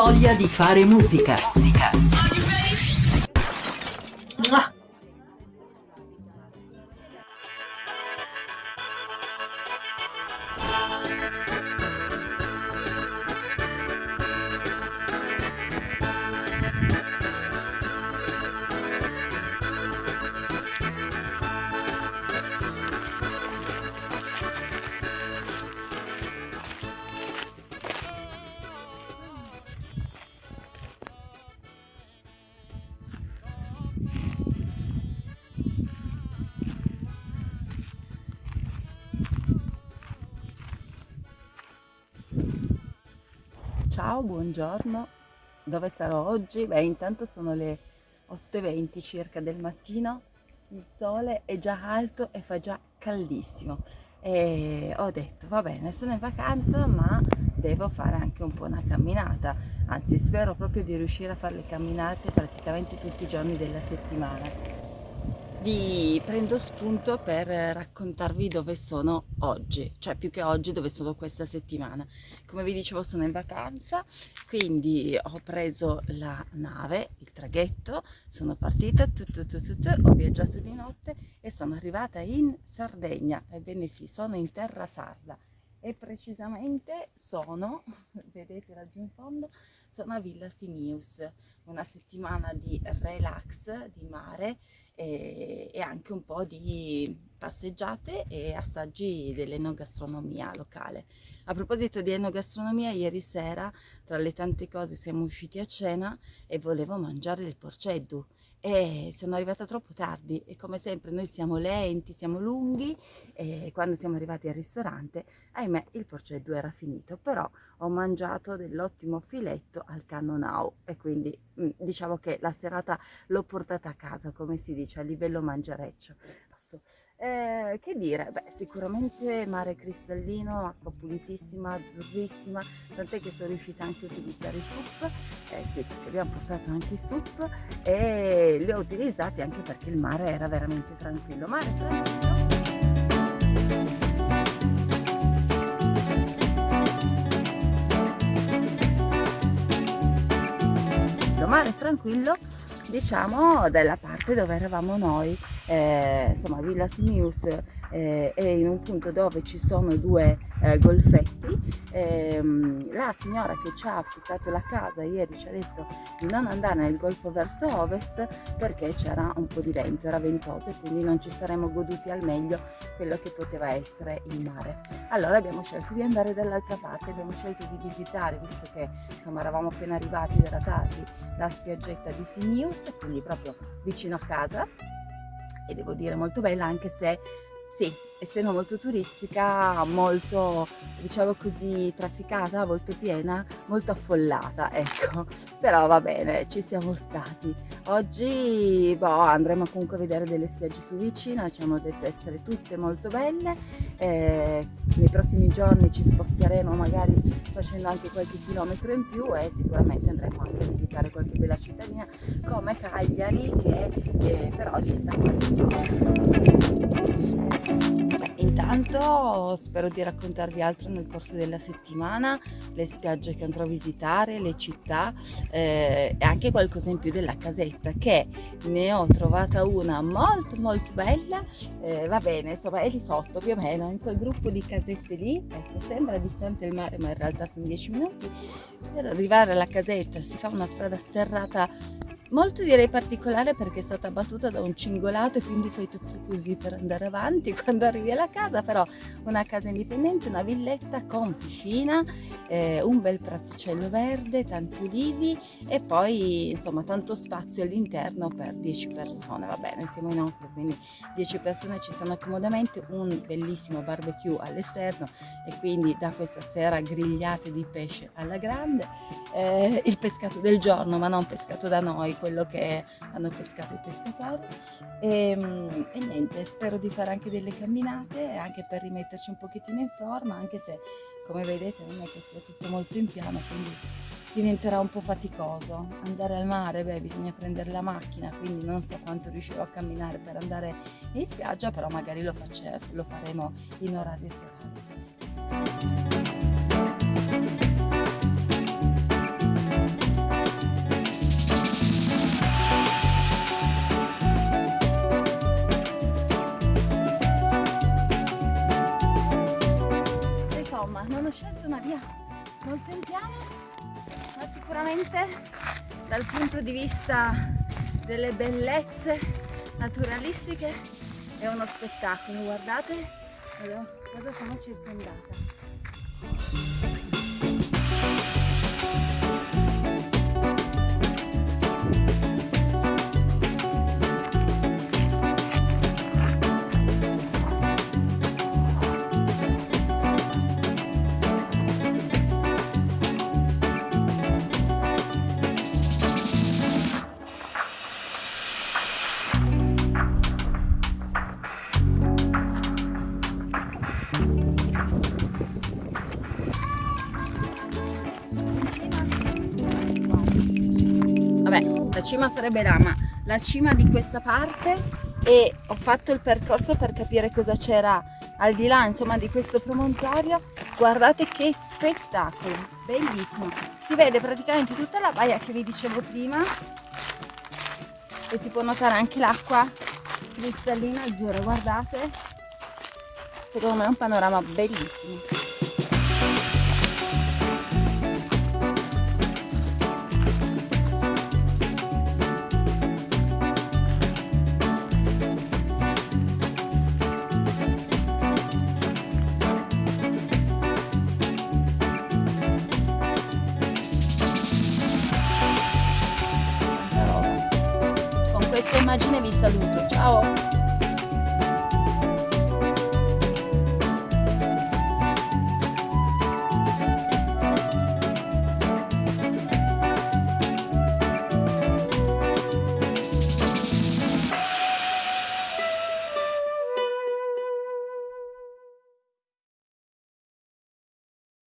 voglia di fare musica. Musica. Ciao, buongiorno. Dove sarò oggi? Beh, intanto sono le 8.20 circa del mattino, il sole è già alto e fa già caldissimo. E ho detto, va bene, sono in vacanza, ma devo fare anche un po' una camminata. Anzi, spero proprio di riuscire a fare le camminate praticamente tutti i giorni della settimana vi prendo spunto per raccontarvi dove sono oggi, cioè più che oggi dove sono questa settimana. Come vi dicevo sono in vacanza, quindi ho preso la nave, il traghetto, sono partita, tu, tu, tu, ho viaggiato di notte e sono arrivata in Sardegna. Ebbene sì, sono in terra sarda e precisamente sono, vedete laggiù in fondo, sono a Villa Simius, una settimana di relax, di mare e, e anche un po' di passeggiate e assaggi dell'enogastronomia locale. A proposito di enogastronomia, ieri sera tra le tante cose siamo usciti a cena e volevo mangiare il porceddu. E sono arrivata troppo tardi e come sempre noi siamo lenti, siamo lunghi e quando siamo arrivati al ristorante, ahimè il porceddu era finito, però ho mangiato dell'ottimo filetto al cannonau e quindi mm, diciamo che la serata l'ho portata a casa, come si dice, a livello mangereccio. Eh, che dire? Beh, sicuramente mare cristallino, acqua pulitissima, azzurrissima, tant'è che sono riuscita anche a utilizzare i sup, eh sì, perché abbiamo portato anche i sup e li ho utilizzati anche perché il mare era veramente tranquillo. Mare tranquillo. mare tranquillo diciamo della parte dove eravamo noi eh, insomma Villa Simius eh, è in un punto dove ci sono due eh, golfetti ehm, la signora che ci ha affittato la casa ieri ci ha detto di non andare nel golfo verso ovest perché c'era un po' di vento, era ventoso e quindi non ci saremmo goduti al meglio quello che poteva essere il mare. Allora abbiamo scelto di andare dall'altra parte abbiamo scelto di visitare visto che insomma eravamo appena arrivati era tardi la spiaggetta di Simius quindi proprio vicino a casa. E devo dire molto bella anche se sì, essendo molto turistica, molto, diciamo così, trafficata, molto piena, molto affollata, ecco. Però va bene, ci siamo stati. Oggi boh, andremo comunque a vedere delle spiagge più vicine, ci hanno detto essere tutte molto belle. Eh, nei prossimi giorni ci sposteremo magari facendo anche qualche chilometro in più e sicuramente andremo anche a visitare qualche bella cittadina come Cagliari che eh, però dista quasi Intanto spero di raccontarvi altro nel corso della settimana, le spiagge che andrò a visitare, le città eh, e anche qualcosa in più della casetta che ne ho trovata una molto molto bella, eh, va bene, insomma è lì sotto più o meno, in quel gruppo di casette lì, ecco sembra distante il mare ma in realtà sono 10 minuti, per arrivare alla casetta si fa una strada sterrata molto direi particolare perché è stata battuta da un cingolato e quindi fai tutto così per andare avanti quando arrivi alla casa però una casa indipendente una villetta con piscina eh, un bel praticello verde tanti ulivi e poi insomma tanto spazio all'interno per 10 persone. Va bene siamo in 8 quindi 10 persone ci stanno accomodamente un bellissimo barbecue all'esterno e quindi da questa sera grigliate di pesce alla grande. Eh, il pescato del giorno ma non pescato da noi quello che hanno pescato i pescatori. E, ehm, e, niente spero di fare anche delle camminate anche per rimetterci un pochettino in forma anche se come vedete non è che sia tutto molto in piano quindi diventerà un po' faticoso. Andare al mare beh bisogna prendere la macchina quindi non so quanto riuscirò a camminare per andare in spiaggia però magari lo, face, lo faremo in orario serale insomma non ho scelto una via molto in piano ma sicuramente dal punto di vista delle bellezze naturalistiche è uno spettacolo. Guardate cosa sono circondata la cima sarebbe là ma la cima di questa parte e ho fatto il percorso per capire cosa c'era al di là insomma di questo promontorio. Guardate che spettacolo bellissimo. Si vede praticamente tutta la baia che vi dicevo prima e si può notare anche l'acqua cristallina azzurra guardate. Secondo me è un panorama bellissimo questa immagine vi saluto, ciao!